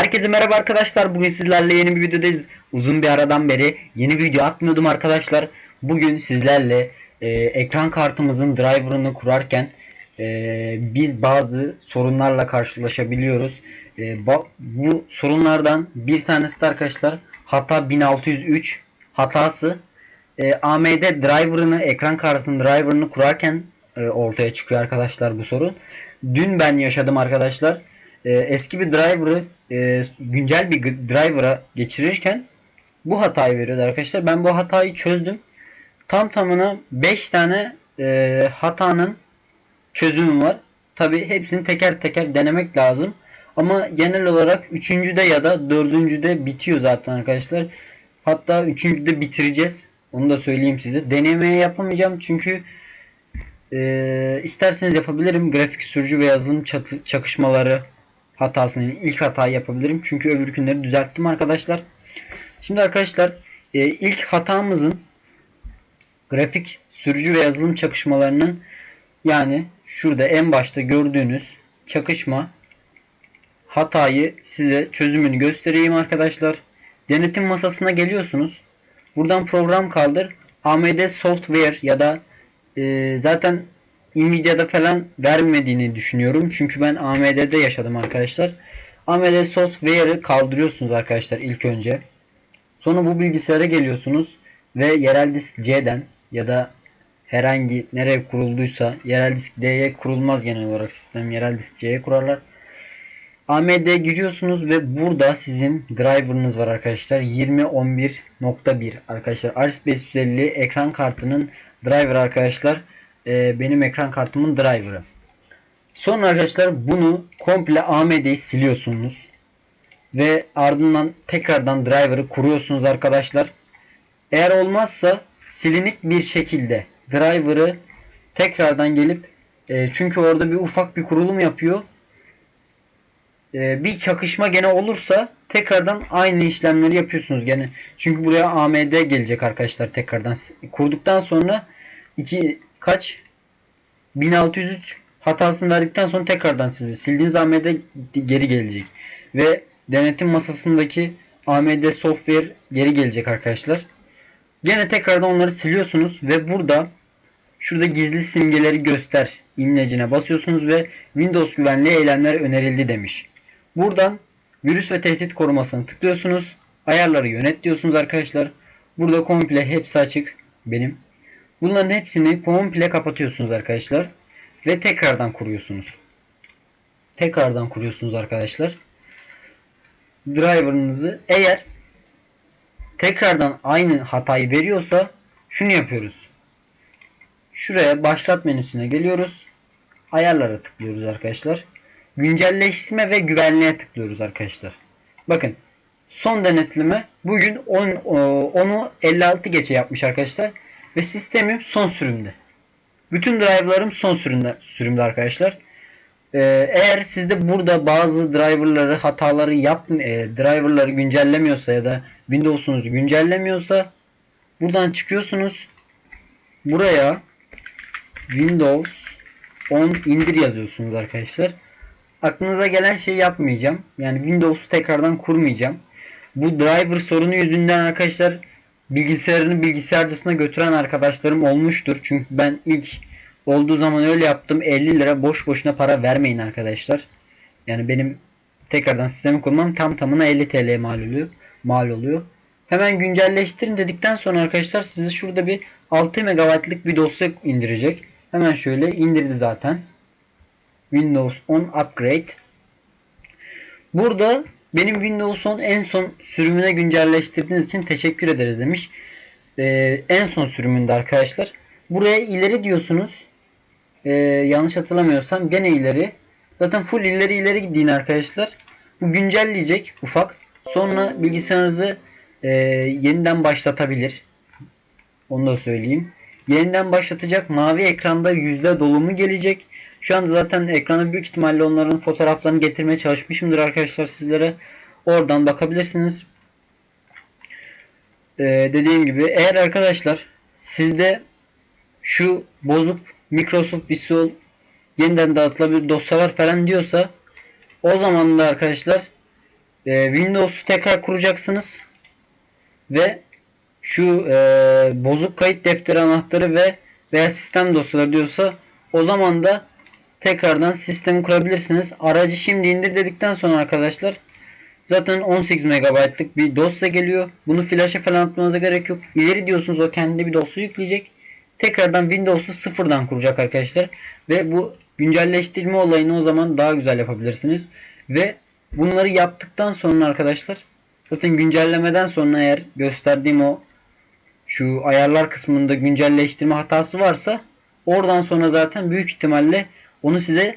Herkese merhaba arkadaşlar. Bugün sizlerle yeni bir videodayız. Uzun bir aradan beri yeni video atmıyordum arkadaşlar. Bugün sizlerle e, ekran kartımızın driver'ını kurarken e, biz bazı sorunlarla karşılaşabiliyoruz. E, bu sorunlardan bir tanesi de arkadaşlar hata 1603 hatası. E, AMD driver'ını ekran kartının driver'ını kurarken e, ortaya çıkıyor arkadaşlar bu sorun. Dün ben yaşadım arkadaşlar. E, eski bir driver'ı e, güncel bir driver'a geçirirken bu hatayı veriyordu arkadaşlar. Ben bu hatayı çözdüm. Tam tamına 5 tane e, hatanın çözümü var. Tabi hepsini teker teker denemek lazım. Ama genel olarak üçüncüde ya da dördüncüde bitiyor zaten arkadaşlar. Hatta üçüncüde bitireceğiz. Onu da söyleyeyim size. Denemeye yapamayacağım çünkü e, isterseniz yapabilirim. Grafik sürücü ve yazılım çakışmaları hatasını yani ilk hatayı yapabilirim. Çünkü öbür günleri düzelttim arkadaşlar. Şimdi arkadaşlar e, ilk hatamızın grafik sürücü ve yazılım çakışmalarının yani şurada en başta gördüğünüz çakışma hatayı size çözümünü göstereyim arkadaşlar. Denetim masasına geliyorsunuz. Buradan program kaldır. AMD Software ya da e, zaten Nvidia'da falan vermediğini düşünüyorum. Çünkü ben AMD'de yaşadım arkadaşlar. AMD Software'ı kaldırıyorsunuz arkadaşlar ilk önce. Sonra bu bilgisayara geliyorsunuz ve yerel disk C'den ya da herhangi nereye kurulduysa yerel disk D'ye kurulmaz genel olarak sistem. Yerel disk C'ye kurarlar. AMD giriyorsunuz ve burada sizin driver'ınız var arkadaşlar. 2011.1 arkadaşlar. RX 550 ekran kartının driver arkadaşlar. Ee, benim ekran kartımın driver'ı. Sonra arkadaşlar bunu komple AMD'yi siliyorsunuz. Ve ardından tekrardan driver'ı kuruyorsunuz arkadaşlar. Eğer olmazsa silinik bir şekilde driver'ı tekrardan gelip e, çünkü orada bir ufak bir kurulum yapıyor. E, bir çakışma gene olursa tekrardan aynı işlemleri yapıyorsunuz gene. Çünkü buraya AMD gelecek arkadaşlar tekrardan kurduktan sonra iki kaç 1603 hatasını verdikten sonra tekrardan sizi sildiğiniz AMD geri gelecek. Ve denetim masasındaki AMD software geri gelecek arkadaşlar. Gene tekrardan onları siliyorsunuz ve burada şurada gizli simgeleri göster imlecine basıyorsunuz ve Windows güvenliği eylemler önerildi demiş. Buradan virüs ve tehdit korumasını tıklıyorsunuz. Ayarları yönet diyorsunuz arkadaşlar. Burada komple hepsi açık benim. Bunların hepsini komple kapatıyorsunuz arkadaşlar. Ve tekrardan kuruyorsunuz. Tekrardan kuruyorsunuz arkadaşlar. Driver'ınızı eğer tekrardan aynı hatayı veriyorsa şunu yapıyoruz. Şuraya başlat menüsüne geliyoruz. Ayarlara tıklıyoruz arkadaşlar. Güncelleştirme ve güvenliğe tıklıyoruz arkadaşlar. Bakın son denetleme bugün 10 10'u 56 geçe yapmış arkadaşlar ve sistemim son sürümde. Bütün driverlarım son sürümde, sürümde arkadaşlar. Ee, eğer sizde burada bazı driverları hataları yap e, driverları güncellemiyorsa ya da Windows'unuz güncellemiyorsa buradan çıkıyorsunuz. Buraya Windows 10 indir yazıyorsunuz arkadaşlar. Aklınıza gelen şeyi yapmayacağım. Yani Windows'u tekrardan kurmayacağım. Bu driver sorunu yüzünden arkadaşlar bilgisayarını bilgisayarcısına götüren arkadaşlarım olmuştur. Çünkü ben ilk olduğu zaman öyle yaptım. 50 lira boş boşuna para vermeyin arkadaşlar. Yani benim tekrardan sistemi kurmam tam tamına 50 TL mal oluyor. Mal oluyor. Hemen güncelleştirin dedikten sonra arkadaşlar size şurada bir 6 MB'lık bir dosya indirecek. Hemen şöyle indirdi zaten. Windows 10 Upgrade. Burada benim Windows 10 en son sürümüne güncelleştirdiğiniz için teşekkür ederiz demiş. Ee, en son sürümünde arkadaşlar. Buraya ileri diyorsunuz. Ee, yanlış hatırlamıyorsam gene ileri. Zaten full ileri ileri gidin arkadaşlar. Bu güncelleyecek ufak. Sonra bilgisayarınızı e, yeniden başlatabilir. Onu da söyleyeyim. Yeniden başlatacak mavi ekranda yüzde dolumu gelecek. Şu anda zaten ekrana büyük ihtimalle onların fotoğraflarını getirmeye çalışmışımdır arkadaşlar sizlere. Oradan bakabilirsiniz. Ee, dediğim gibi eğer arkadaşlar sizde şu bozuk Microsoft Visual yeniden dağıtılabilir dosyalar falan diyorsa o zaman da arkadaşlar e, Windows'u tekrar kuracaksınız ve şu e, bozuk kayıt defteri anahtarı ve veya sistem dosyaları diyorsa o zaman da tekrardan sistemi kurabilirsiniz. Aracı şimdi indir dedikten sonra arkadaşlar zaten 18 MB'lık bir dosya geliyor. Bunu flash'a falan atmanıza gerek yok. İleri diyorsunuz o kendi bir dosya yükleyecek. Tekrardan Windows'u sıfırdan kuracak arkadaşlar. Ve bu güncelleştirme olayını o zaman daha güzel yapabilirsiniz. Ve bunları yaptıktan sonra arkadaşlar zaten güncellemeden sonra eğer gösterdiğim o şu ayarlar kısmında güncelleştirme hatası varsa oradan sonra zaten büyük ihtimalle onu size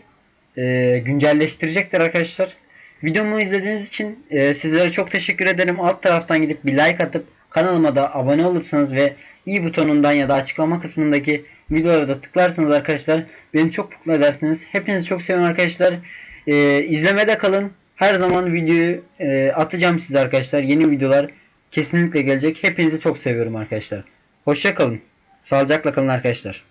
e, güncelleştirecektir arkadaşlar. Videomu izlediğiniz için e, sizlere çok teşekkür ederim. Alt taraftan gidip bir like atıp kanalıma da abone olursanız ve i butonundan ya da açıklama kısmındaki videolara da tıklarsanız arkadaşlar beni çok mutlu edersiniz. Hepinizi çok seviyorum arkadaşlar. E, izlemede kalın. Her zaman videoyu e, atacağım size arkadaşlar. Yeni videolar kesinlikle gelecek. Hepinizi çok seviyorum arkadaşlar. Hoşça kalın. Sağlıcakla kalın arkadaşlar.